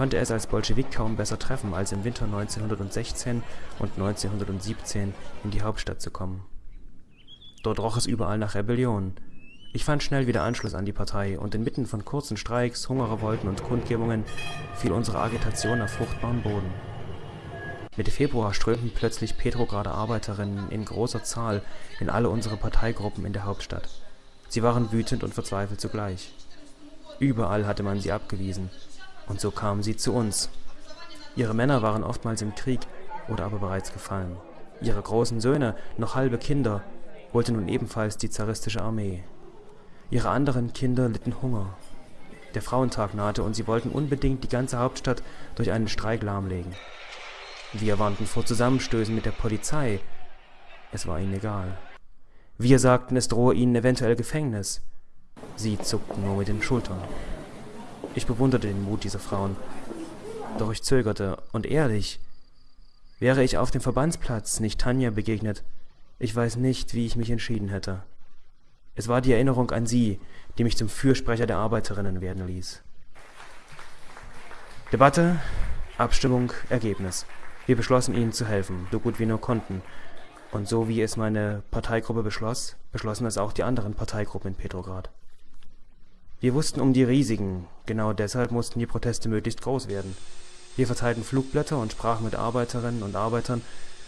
konnte es als Bolschewik kaum besser treffen, als im Winter 1916 und 1917 in die Hauptstadt zu kommen. Dort roch es überall nach Rebellion. Ich fand schnell wieder Anschluss an die Partei und inmitten von kurzen Streiks, Hungerrevolten und Kundgebungen fiel unsere Agitation auf fruchtbaren Boden. Mitte Februar strömten plötzlich Petrograder Arbeiterinnen in großer Zahl in alle unsere Parteigruppen in der Hauptstadt. Sie waren wütend und verzweifelt zugleich. Überall hatte man sie abgewiesen, und so kamen sie zu uns. Ihre Männer waren oftmals im Krieg oder aber bereits gefallen. Ihre großen Söhne, noch halbe Kinder, wollte nun ebenfalls die zaristische Armee. Ihre anderen Kinder litten Hunger. Der Frauentag nahte und sie wollten unbedingt die ganze Hauptstadt durch einen Streik lahmlegen. Wir warnten vor Zusammenstößen mit der Polizei. Es war ihnen egal. Wir sagten, es drohe ihnen eventuell Gefängnis. Sie zuckten nur mit den Schultern. Ich bewunderte den Mut dieser Frauen. Doch ich zögerte, und ehrlich, wäre ich auf dem Verbandsplatz nicht Tanja begegnet, ich weiß nicht, wie ich mich entschieden hätte. Es war die Erinnerung an sie, die mich zum Fürsprecher der Arbeiterinnen werden ließ. Debatte, Abstimmung, Ergebnis. Wir beschlossen, ihnen zu helfen, so gut wir nur konnten. Und so wie es meine Parteigruppe beschloss, beschlossen es auch die anderen Parteigruppen in Petrograd. Wir wussten um die Risiken, genau deshalb mussten die Proteste möglichst groß werden. Wir verteilten Flugblätter und sprachen mit Arbeiterinnen und Arbeitern,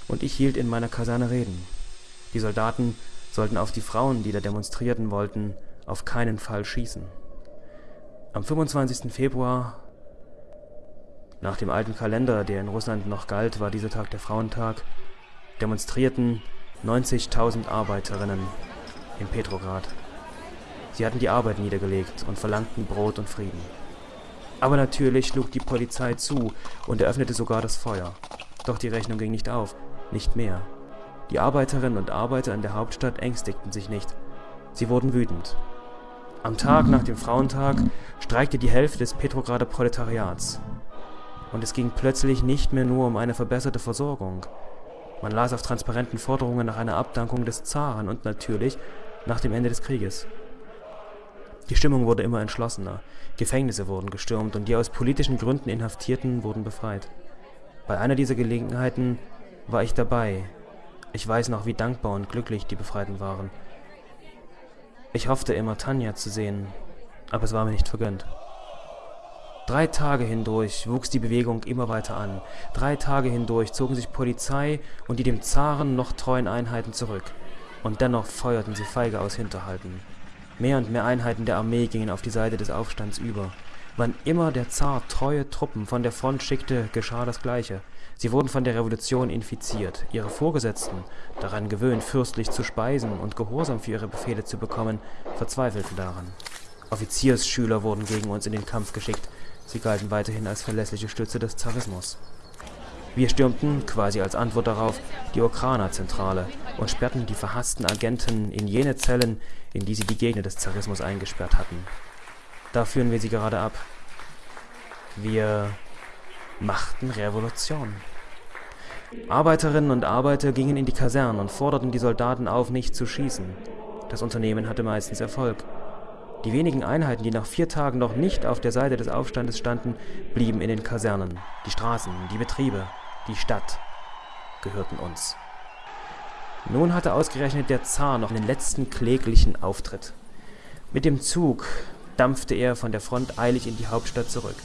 und ich hielt in meiner Kaserne Reden. Die Soldaten sollten auf die Frauen, die da demonstrierten wollten, auf keinen Fall schießen. Am 25. Februar, nach dem alten Kalender, der in Russland noch galt, war dieser Tag der Frauentag, demonstrierten 90.000 Arbeiterinnen in Petrograd. Sie hatten die Arbeit niedergelegt und verlangten Brot und Frieden. Aber natürlich schlug die Polizei zu und eröffnete sogar das Feuer. Doch die Rechnung ging nicht auf, nicht mehr. Die Arbeiterinnen und Arbeiter in der Hauptstadt ängstigten sich nicht. Sie wurden wütend. Am Tag nach dem Frauentag streikte die Hälfte des Petrograder Proletariats. Und es ging plötzlich nicht mehr nur um eine verbesserte Versorgung. Man las auf transparenten Forderungen nach einer Abdankung des Zaren und natürlich nach dem Ende des Krieges. Die Stimmung wurde immer entschlossener, Gefängnisse wurden gestürmt und die aus politischen Gründen Inhaftierten wurden befreit. Bei einer dieser Gelegenheiten war ich dabei, ich weiß noch, wie dankbar und glücklich die Befreiten waren. Ich hoffte immer, Tanja zu sehen, aber es war mir nicht vergönnt. Drei Tage hindurch wuchs die Bewegung immer weiter an. Drei Tage hindurch zogen sich Polizei und die dem Zaren noch treuen Einheiten zurück. Und dennoch feuerten sie feige aus Hinterhalten. Mehr und mehr Einheiten der Armee gingen auf die Seite des Aufstands über. Wann immer der Zar treue Truppen von der Front schickte, geschah das Gleiche. Sie wurden von der Revolution infiziert. Ihre Vorgesetzten, daran gewöhnt, fürstlich zu speisen und Gehorsam für ihre Befehle zu bekommen, verzweifelten daran. Offiziersschüler wurden gegen uns in den Kampf geschickt. Sie galten weiterhin als verlässliche Stütze des Zarismus. Wir stürmten, quasi als Antwort darauf, die Okrana-Zentrale und sperrten die verhassten Agenten in jene Zellen, in die sie die Gegner des Zarismus eingesperrt hatten. Da führen wir sie gerade ab. Wir machten Revolution. Arbeiterinnen und Arbeiter gingen in die Kasernen und forderten die Soldaten auf, nicht zu schießen. Das Unternehmen hatte meistens Erfolg. Die wenigen Einheiten, die nach vier Tagen noch nicht auf der Seite des Aufstandes standen, blieben in den Kasernen. Die Straßen, die Betriebe, die Stadt gehörten uns. Nun hatte ausgerechnet der Zar noch einen letzten kläglichen Auftritt. Mit dem Zug dampfte er von der Front eilig in die Hauptstadt zurück.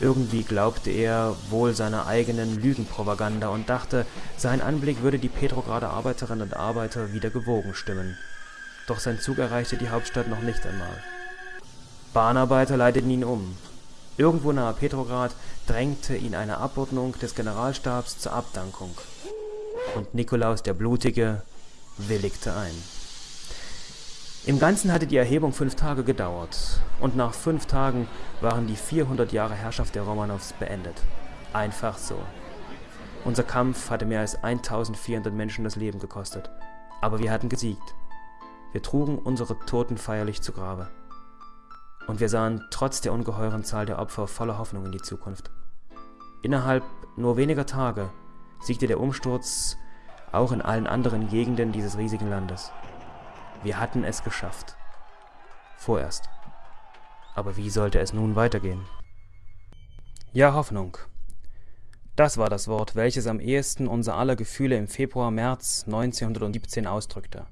Irgendwie glaubte er wohl seiner eigenen Lügenpropaganda und dachte, sein Anblick würde die Petrograder Arbeiterinnen und Arbeiter wieder gewogen stimmen. Doch sein Zug erreichte die Hauptstadt noch nicht einmal. Bahnarbeiter leiteten ihn um. Irgendwo nahe Petrograd drängte ihn eine Abordnung des Generalstabs zur Abdankung. Und Nikolaus der Blutige willigte ein. Im Ganzen hatte die Erhebung fünf Tage gedauert, und nach fünf Tagen waren die 400 Jahre Herrschaft der Romanows beendet. Einfach so. Unser Kampf hatte mehr als 1400 Menschen das Leben gekostet, aber wir hatten gesiegt. Wir trugen unsere Toten feierlich zu Grabe. Und wir sahen trotz der ungeheuren Zahl der Opfer voller Hoffnung in die Zukunft. Innerhalb nur weniger Tage siegte der Umsturz auch in allen anderen Gegenden dieses riesigen Landes. Wir hatten es geschafft. Vorerst. Aber wie sollte es nun weitergehen? Ja, Hoffnung. Das war das Wort, welches am ehesten unser aller Gefühle im Februar, März 1917 ausdrückte.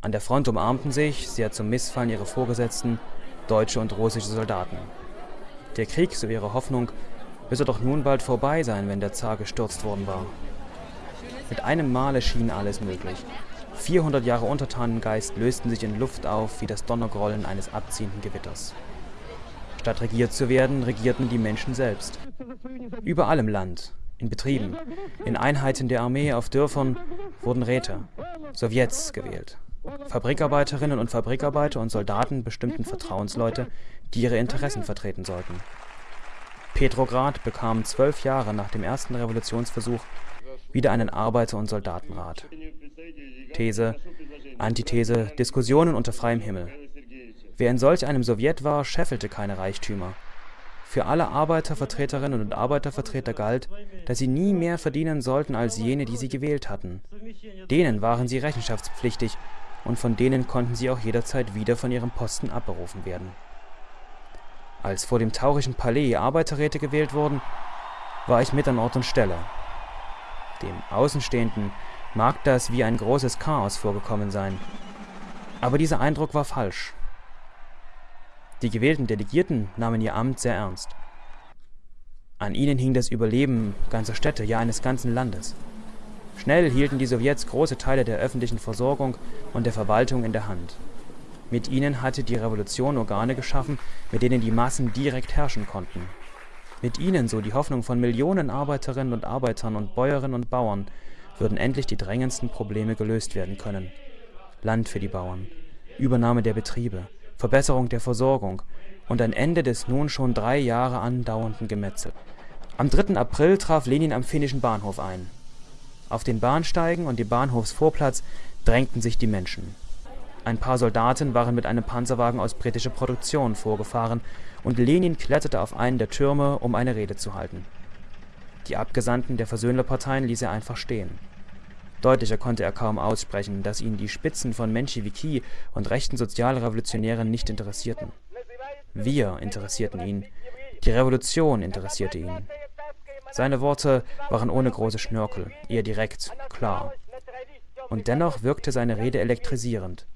An der Front umarmten sich, sehr zum Missfallen ihrer Vorgesetzten, deutsche und russische Soldaten. Der Krieg, so ihre Hoffnung, müsse doch nun bald vorbei sein, wenn der Zar gestürzt worden war. Mit einem Male schien alles möglich. 400 Jahre Untertanengeist lösten sich in Luft auf wie das Donnergrollen eines abziehenden Gewitters. Statt regiert zu werden, regierten die Menschen selbst. Überall im Land, in Betrieben, in Einheiten der Armee, auf Dörfern wurden Räte, Sowjets gewählt. Fabrikarbeiterinnen und Fabrikarbeiter und Soldaten bestimmten Vertrauensleute, die ihre Interessen vertreten sollten. Petrograd bekam zwölf Jahre nach dem ersten Revolutionsversuch wieder einen Arbeiter- und Soldatenrat. These, Antithese, Diskussionen unter freiem Himmel. Wer in solch einem Sowjet war, scheffelte keine Reichtümer. Für alle Arbeitervertreterinnen und Arbeitervertreter galt, dass sie nie mehr verdienen sollten als jene, die sie gewählt hatten. Denen waren sie rechenschaftspflichtig und von denen konnten sie auch jederzeit wieder von ihrem Posten abberufen werden. Als vor dem taurischen Palais Arbeiterräte gewählt wurden, war ich mit an Ort und Stelle. Dem Außenstehenden mag das wie ein großes Chaos vorgekommen sein. Aber dieser Eindruck war falsch. Die gewählten Delegierten nahmen ihr Amt sehr ernst. An ihnen hing das Überleben ganzer Städte, ja eines ganzen Landes. Schnell hielten die Sowjets große Teile der öffentlichen Versorgung und der Verwaltung in der Hand. Mit ihnen hatte die Revolution Organe geschaffen, mit denen die Massen direkt herrschen konnten. Mit ihnen, so die Hoffnung von Millionen Arbeiterinnen und Arbeitern und Bäuerinnen und Bauern, würden endlich die drängendsten Probleme gelöst werden können. Land für die Bauern, Übernahme der Betriebe, Verbesserung der Versorgung und ein Ende des nun schon drei Jahre andauernden Gemetzel. Am 3. April traf Lenin am finnischen Bahnhof ein. Auf den Bahnsteigen und dem Bahnhofsvorplatz drängten sich die Menschen. Ein paar Soldaten waren mit einem Panzerwagen aus britischer Produktion vorgefahren und Lenin kletterte auf einen der Türme, um eine Rede zu halten. Die Abgesandten der Versöhnlerparteien ließ er einfach stehen. Deutlicher konnte er kaum aussprechen, dass ihn die Spitzen von Menschewiki und rechten Sozialrevolutionären nicht interessierten. Wir interessierten ihn, die Revolution interessierte ihn. Seine Worte waren ohne große Schnörkel, eher direkt, klar. Und dennoch wirkte seine Rede elektrisierend.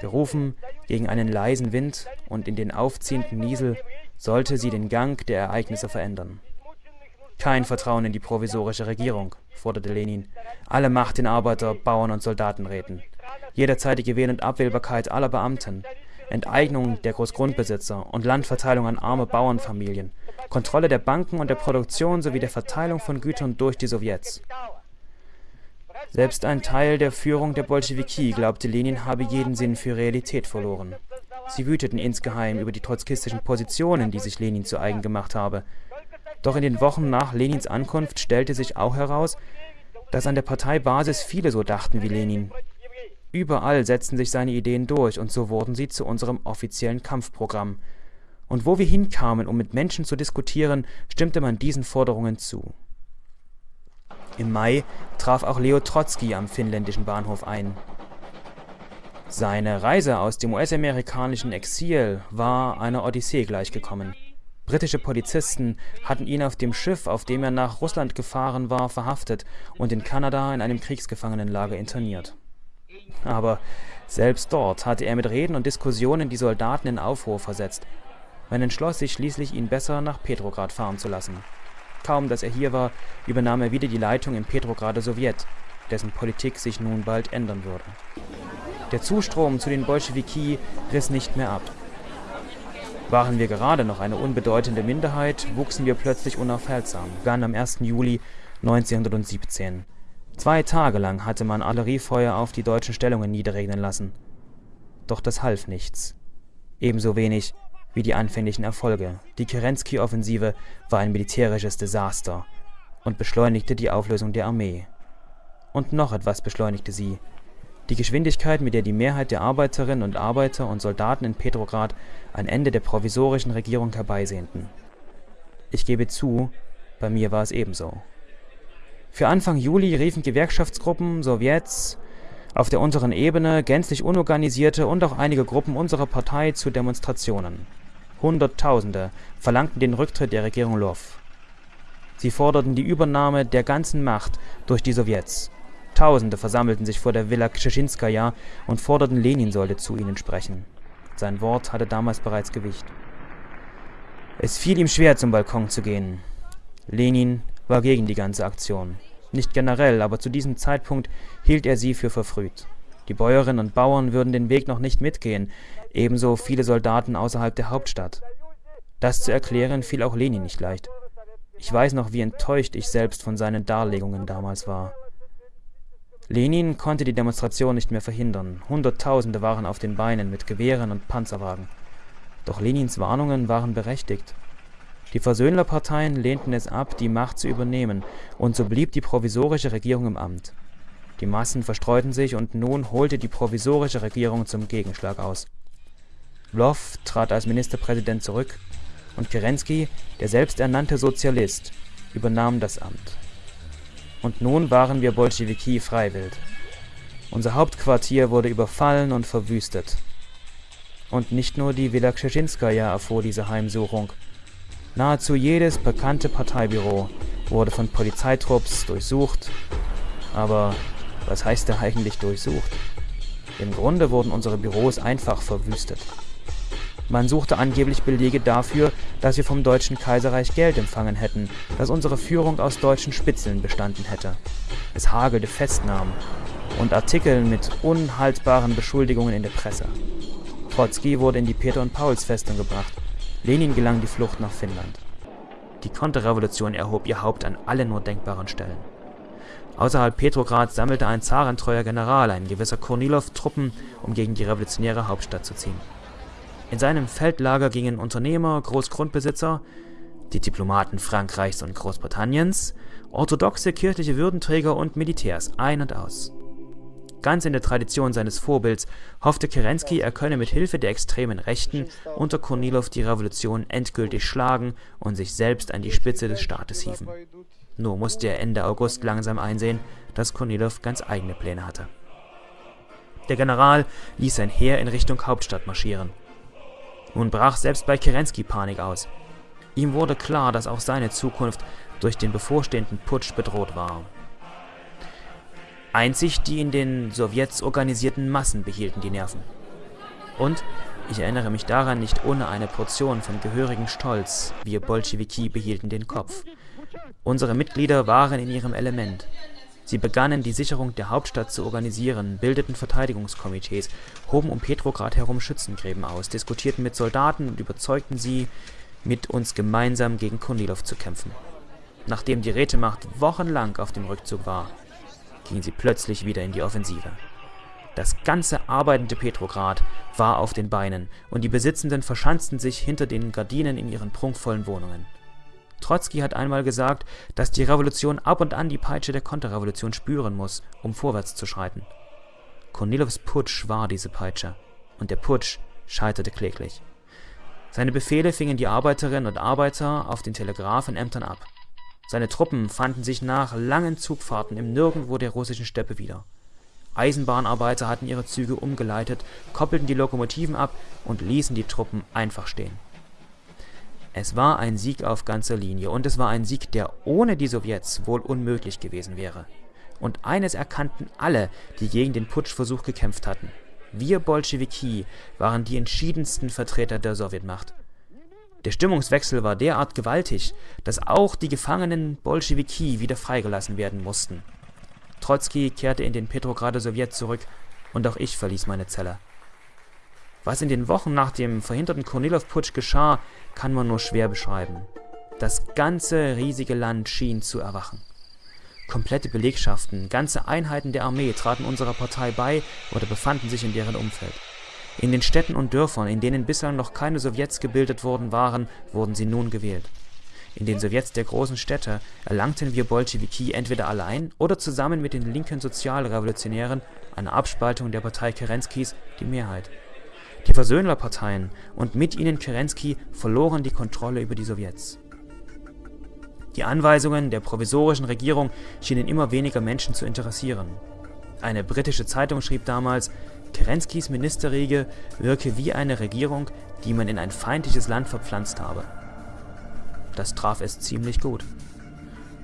Gerufen gegen einen leisen Wind und in den aufziehenden Niesel sollte sie den Gang der Ereignisse verändern. Kein Vertrauen in die provisorische Regierung, forderte Lenin. Alle Macht in Arbeiter-, Bauern- und Soldatenräten. Jederzeitige Wähl- und Abwählbarkeit aller Beamten. Enteignung der Großgrundbesitzer und Landverteilung an arme Bauernfamilien. Kontrolle der Banken und der Produktion sowie der Verteilung von Gütern durch die Sowjets. Selbst ein Teil der Führung der Bolschewiki glaubte, Lenin habe jeden Sinn für Realität verloren. Sie wüteten insgeheim über die trotzkistischen Positionen, die sich Lenin zu eigen gemacht habe. Doch in den Wochen nach Lenins Ankunft stellte sich auch heraus, dass an der Parteibasis viele so dachten wie Lenin. Überall setzten sich seine Ideen durch und so wurden sie zu unserem offiziellen Kampfprogramm. Und wo wir hinkamen, um mit Menschen zu diskutieren, stimmte man diesen Forderungen zu. Im Mai traf auch Leo Trotzki am finnländischen Bahnhof ein. Seine Reise aus dem US-amerikanischen Exil war einer Odyssee gleichgekommen. Britische Polizisten hatten ihn auf dem Schiff, auf dem er nach Russland gefahren war, verhaftet und in Kanada in einem Kriegsgefangenenlager interniert. Aber selbst dort hatte er mit Reden und Diskussionen die Soldaten in Aufruhr versetzt. Man entschloss sich schließlich, ihn besser nach Petrograd fahren zu lassen. Kaum, dass er hier war, übernahm er wieder die Leitung im Petrograder Sowjet, dessen Politik sich nun bald ändern würde. Der Zustrom zu den Bolschewiki riss nicht mehr ab. Waren wir gerade noch eine unbedeutende Minderheit, wuchsen wir plötzlich unaufhaltsam, begann am 1. Juli 1917. Zwei Tage lang hatte man Artilleriefeuer auf die deutschen Stellungen niederregnen lassen. Doch das half nichts. Ebenso wenig wie die anfänglichen Erfolge. Die Kerensky-Offensive war ein militärisches Desaster und beschleunigte die Auflösung der Armee. Und noch etwas beschleunigte sie. Die Geschwindigkeit, mit der die Mehrheit der Arbeiterinnen und Arbeiter und Soldaten in Petrograd ein Ende der provisorischen Regierung herbeisehnten. Ich gebe zu, bei mir war es ebenso. Für Anfang Juli riefen Gewerkschaftsgruppen, Sowjets, auf der unteren Ebene gänzlich unorganisierte und auch einige Gruppen unserer Partei zu Demonstrationen. Hunderttausende verlangten den Rücktritt der Regierung Lwów. Sie forderten die Übernahme der ganzen Macht durch die Sowjets. Tausende versammelten sich vor der Villa Kscheszinskaja und forderten, Lenin sollte zu ihnen sprechen. Sein Wort hatte damals bereits Gewicht. Es fiel ihm schwer, zum Balkon zu gehen. Lenin war gegen die ganze Aktion. Nicht generell, aber zu diesem Zeitpunkt hielt er sie für verfrüht. Die Bäuerinnen und Bauern würden den Weg noch nicht mitgehen, ebenso viele Soldaten außerhalb der Hauptstadt. Das zu erklären fiel auch Lenin nicht leicht. Ich weiß noch, wie enttäuscht ich selbst von seinen Darlegungen damals war. Lenin konnte die Demonstration nicht mehr verhindern. Hunderttausende waren auf den Beinen mit Gewehren und Panzerwagen. Doch Lenins Warnungen waren berechtigt. Die Versöhnlerparteien lehnten es ab, die Macht zu übernehmen, und so blieb die provisorische Regierung im Amt. Die Massen verstreuten sich und nun holte die provisorische Regierung zum Gegenschlag aus. Lwów trat als Ministerpräsident zurück und Kerensky, der selbsternannte Sozialist, übernahm das Amt. Und nun waren wir Bolschewiki freiwillig. Unser Hauptquartier wurde überfallen und verwüstet. Und nicht nur die Villa Kscheszinskaja erfuhr diese Heimsuchung. Nahezu jedes bekannte Parteibüro wurde von Polizeitrupps durchsucht. Aber was heißt da eigentlich durchsucht? Im Grunde wurden unsere Büros einfach verwüstet. Man suchte angeblich Belege dafür, dass wir vom Deutschen Kaiserreich Geld empfangen hätten, dass unsere Führung aus deutschen Spitzeln bestanden hätte. Es hagelte Festnahmen und Artikel mit unhaltbaren Beschuldigungen in der Presse. Trotzki wurde in die Peter- und Pauls-Festung gebracht. Lenin gelang die Flucht nach Finnland. Die Konterrevolution erhob ihr Haupt an alle nur denkbaren Stellen. Außerhalb Petrograd sammelte ein zarentreuer General, ein gewisser Kornilow, Truppen, um gegen die revolutionäre Hauptstadt zu ziehen. In seinem Feldlager gingen Unternehmer, Großgrundbesitzer, die Diplomaten Frankreichs und Großbritanniens, orthodoxe kirchliche Würdenträger und Militärs ein und aus. Ganz in der Tradition seines Vorbilds hoffte Kerensky, er könne mit Hilfe der extremen Rechten unter Kornilow die Revolution endgültig schlagen und sich selbst an die Spitze des Staates hieven. Nur musste er Ende August langsam einsehen, dass Kornilow ganz eigene Pläne hatte. Der General ließ sein Heer in Richtung Hauptstadt marschieren. Nun brach selbst bei Kerensky Panik aus. Ihm wurde klar, dass auch seine Zukunft durch den bevorstehenden Putsch bedroht war. Einzig die in den Sowjets organisierten Massen behielten die Nerven. Und, ich erinnere mich daran nicht ohne eine Portion von gehörigem Stolz, wir Bolschewiki behielten den Kopf. Unsere Mitglieder waren in ihrem Element. Sie begannen, die Sicherung der Hauptstadt zu organisieren, bildeten Verteidigungskomitees, hoben um Petrograd herum Schützengräben aus, diskutierten mit Soldaten und überzeugten sie, mit uns gemeinsam gegen Kornilow zu kämpfen. Nachdem die Rätemacht wochenlang auf dem Rückzug war, gingen sie plötzlich wieder in die Offensive. Das ganze arbeitende Petrograd war auf den Beinen und die Besitzenden verschanzten sich hinter den Gardinen in ihren prunkvollen Wohnungen. Trotzki hat einmal gesagt, dass die Revolution ab und an die Peitsche der Konterrevolution spüren muss, um vorwärts zu schreiten. Kornilows Putsch war diese Peitsche, und der Putsch scheiterte kläglich. Seine Befehle fingen die Arbeiterinnen und Arbeiter auf den Telegrafenämtern ab. Seine Truppen fanden sich nach langen Zugfahrten im Nirgendwo der russischen Steppe wieder. Eisenbahnarbeiter hatten ihre Züge umgeleitet, koppelten die Lokomotiven ab und ließen die Truppen einfach stehen. Es war ein Sieg auf ganzer Linie und es war ein Sieg, der ohne die Sowjets wohl unmöglich gewesen wäre. Und eines erkannten alle, die gegen den Putschversuch gekämpft hatten. Wir Bolschewiki waren die entschiedensten Vertreter der Sowjetmacht. Der Stimmungswechsel war derart gewaltig, dass auch die gefangenen Bolschewiki wieder freigelassen werden mussten. Trotzki kehrte in den Petrograder Sowjet zurück und auch ich verließ meine Zelle. Was in den Wochen nach dem verhinderten Kornilow-Putsch geschah, kann man nur schwer beschreiben. Das ganze riesige Land schien zu erwachen. Komplette Belegschaften, ganze Einheiten der Armee traten unserer Partei bei oder befanden sich in deren Umfeld. In den Städten und Dörfern, in denen bislang noch keine Sowjets gebildet worden waren, wurden sie nun gewählt. In den Sowjets der großen Städte erlangten wir Bolschewiki entweder allein oder zusammen mit den linken Sozialrevolutionären, einer Abspaltung der Partei Kerenskis, die Mehrheit. Die Versöhnlerparteien und mit ihnen Kerensky verloren die Kontrolle über die Sowjets. Die Anweisungen der provisorischen Regierung schienen immer weniger Menschen zu interessieren. Eine britische Zeitung schrieb damals, Kerenskys Ministerriege wirke wie eine Regierung, die man in ein feindliches Land verpflanzt habe. Das traf es ziemlich gut.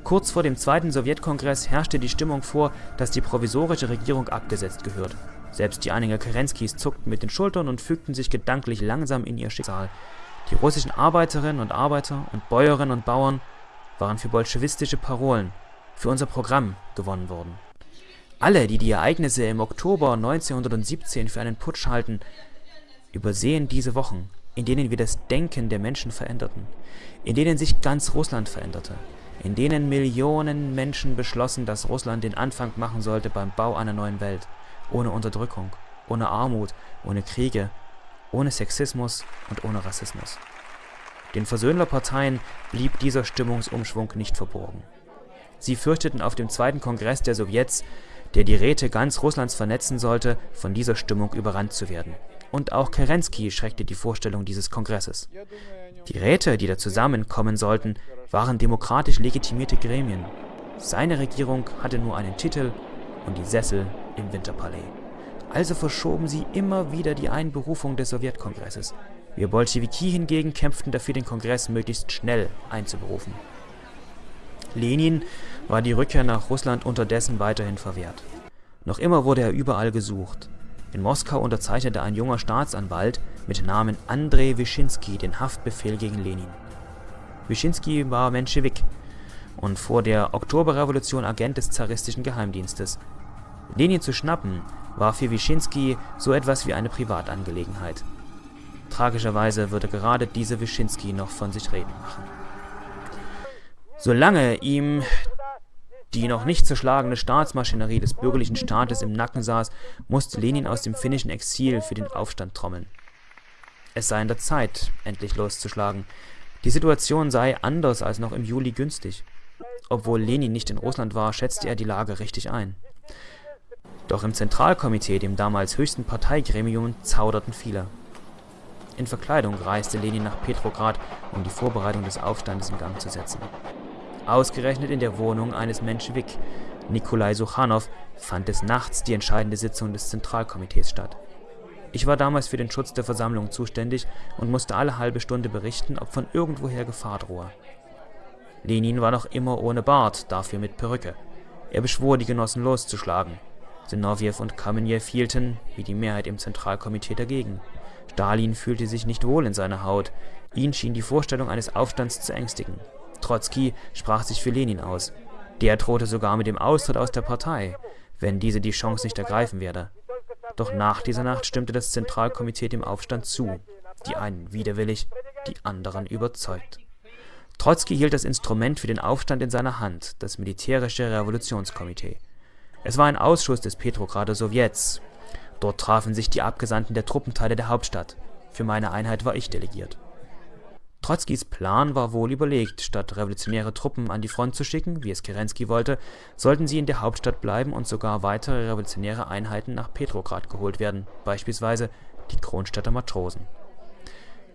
Kurz vor dem zweiten Sowjetkongress herrschte die Stimmung vor, dass die provisorische Regierung abgesetzt gehört. Selbst die Anhänger Kerenskis zuckten mit den Schultern und fügten sich gedanklich langsam in ihr Schicksal. Die russischen Arbeiterinnen und Arbeiter und Bäuerinnen und Bauern waren für bolschewistische Parolen, für unser Programm gewonnen worden. Alle, die die Ereignisse im Oktober 1917 für einen Putsch halten, übersehen diese Wochen, in denen wir das Denken der Menschen veränderten, in denen sich ganz Russland veränderte, in denen Millionen Menschen beschlossen, dass Russland den Anfang machen sollte beim Bau einer neuen Welt, ohne Unterdrückung, ohne Armut, ohne Kriege, ohne Sexismus und ohne Rassismus. Den Versöhnlerparteien blieb dieser Stimmungsumschwung nicht verborgen. Sie fürchteten auf dem zweiten Kongress der Sowjets, der die Räte ganz Russlands vernetzen sollte, von dieser Stimmung überrannt zu werden. Und auch Kerensky schreckte die Vorstellung dieses Kongresses. Die Räte, die da zusammenkommen sollten, waren demokratisch legitimierte Gremien. Seine Regierung hatte nur einen Titel und die Sessel im Winterpalais. Also verschoben sie immer wieder die Einberufung des Sowjetkongresses. Wir Bolschewiki hingegen kämpften dafür, den Kongress möglichst schnell einzuberufen. Lenin war die Rückkehr nach Russland unterdessen weiterhin verwehrt. Noch immer wurde er überall gesucht. In Moskau unterzeichnete ein junger Staatsanwalt mit Namen Andrei Wyszynski den Haftbefehl gegen Lenin. Wyszynski war Menschewik und vor der Oktoberrevolution Agent des zaristischen Geheimdienstes. Lenin zu schnappen war für Wyszynski so etwas wie eine Privatangelegenheit. Tragischerweise würde gerade diese Wyszynski noch von sich reden machen. Solange ihm die noch nicht zerschlagene Staatsmaschinerie des bürgerlichen Staates im Nacken saß, musste Lenin aus dem finnischen Exil für den Aufstand trommeln. Es sei an der Zeit, endlich loszuschlagen. Die Situation sei anders als noch im Juli günstig. Obwohl Lenin nicht in Russland war, schätzte er die Lage richtig ein. Doch im Zentralkomitee, dem damals höchsten Parteigremium, zauderten viele. In Verkleidung reiste Lenin nach Petrograd, um die Vorbereitung des Aufstandes in Gang zu setzen. Ausgerechnet in der Wohnung eines Menschewik, Nikolai Suchanow, fand des Nachts die entscheidende Sitzung des Zentralkomitees statt. Ich war damals für den Schutz der Versammlung zuständig und musste alle halbe Stunde berichten, ob von irgendwoher Gefahr drohe. Lenin war noch immer ohne Bart, dafür mit Perücke. Er beschwor, die Genossen loszuschlagen. Sinowjew und Kamenjew hielten, wie die Mehrheit im Zentralkomitee, dagegen. Stalin fühlte sich nicht wohl in seiner Haut. Ihn schien die Vorstellung eines Aufstands zu ängstigen. Trotzki sprach sich für Lenin aus. Der drohte sogar mit dem Austritt aus der Partei, wenn diese die Chance nicht ergreifen werde. Doch nach dieser Nacht stimmte das Zentralkomitee dem Aufstand zu, die einen widerwillig, die anderen überzeugt. Trotzki hielt das Instrument für den Aufstand in seiner Hand, das militärische Revolutionskomitee. Es war ein Ausschuss des Petrograder Sowjets. Dort trafen sich die Abgesandten der Truppenteile der Hauptstadt. Für meine Einheit war ich delegiert. Trotzkis Plan war wohl überlegt, statt revolutionäre Truppen an die Front zu schicken, wie es Kerensky wollte, sollten sie in der Hauptstadt bleiben und sogar weitere revolutionäre Einheiten nach Petrograd geholt werden, beispielsweise die Kronstädter Matrosen.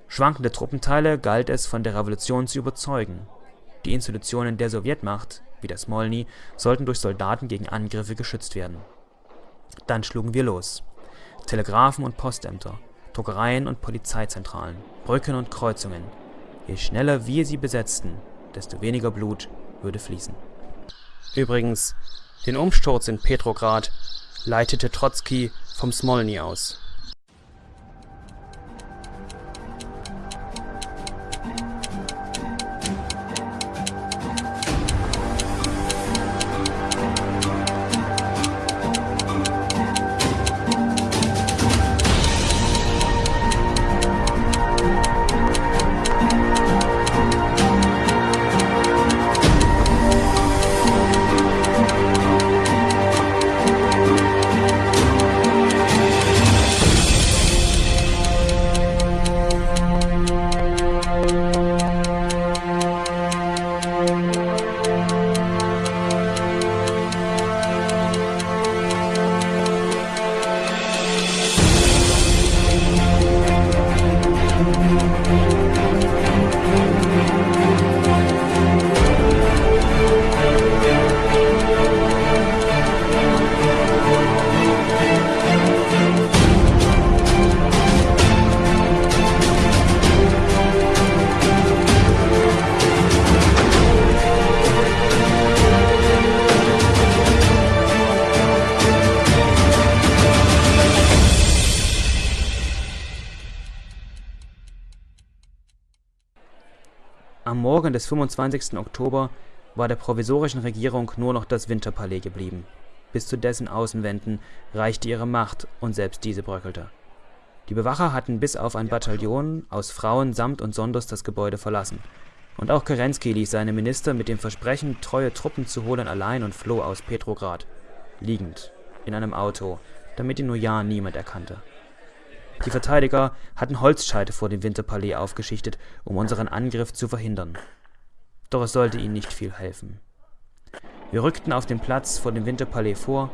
Schwankende Truppenteile galt es von der Revolution zu überzeugen. Die Institutionen der Sowjetmacht, wie das Smolny, sollten durch Soldaten gegen Angriffe geschützt werden. Dann schlugen wir los. Telegraphen und Postämter, Druckereien und Polizeizentralen, Brücken und Kreuzungen, Je schneller wir sie besetzten, desto weniger Blut würde fließen. Übrigens, den Umsturz in Petrograd leitete Trotzki vom Smolny aus Morgen des 25. Oktober war der provisorischen Regierung nur noch das Winterpalais geblieben. Bis zu dessen Außenwänden reichte ihre Macht, und selbst diese bröckelte. Die Bewacher hatten bis auf ein Bataillon aus Frauen samt und sonders das Gebäude verlassen. Und auch Kerensky ließ seine Minister mit dem Versprechen, treue Truppen zu holen, allein und floh aus Petrograd. Liegend, in einem Auto, damit ihn nur ja niemand erkannte. Die Verteidiger hatten Holzscheite vor dem Winterpalais aufgeschichtet, um unseren Angriff zu verhindern. Doch es sollte ihnen nicht viel helfen. Wir rückten auf den Platz vor dem Winterpalais vor,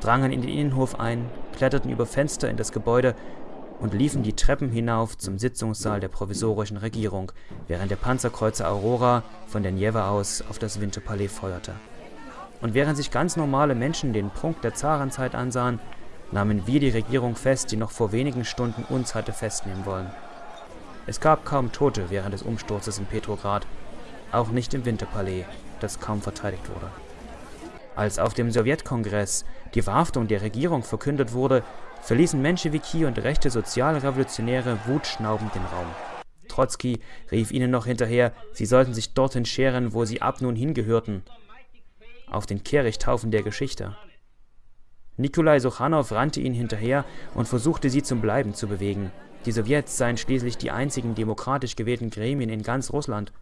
drangen in den Innenhof ein, kletterten über Fenster in das Gebäude und liefen die Treppen hinauf zum Sitzungssaal der provisorischen Regierung, während der Panzerkreuzer Aurora von der Nieve aus auf das Winterpalais feuerte. Und während sich ganz normale Menschen den Prunk der Zarenzeit ansahen, nahmen wir die Regierung fest, die noch vor wenigen Stunden uns hatte festnehmen wollen. Es gab kaum Tote während des Umsturzes in Petrograd, auch nicht im Winterpalais, das kaum verteidigt wurde. Als auf dem Sowjetkongress die Verhaftung der Regierung verkündet wurde, verließen Menschewiki und rechte Sozialrevolutionäre wutschnaubend den Raum. Trotzki rief ihnen noch hinterher, sie sollten sich dorthin scheren, wo sie ab nun hingehörten, auf den Kehrichthaufen der Geschichte. Nikolai Sochanow rannte ihnen hinterher und versuchte sie zum Bleiben zu bewegen. Die Sowjets seien schließlich die einzigen demokratisch gewählten Gremien in ganz Russland.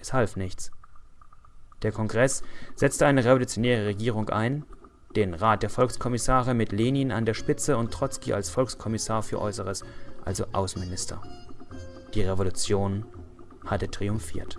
Es half nichts. Der Kongress setzte eine revolutionäre Regierung ein, den Rat der Volkskommissare mit Lenin an der Spitze und Trotzki als Volkskommissar für Äußeres, also Außenminister. Die Revolution hatte triumphiert.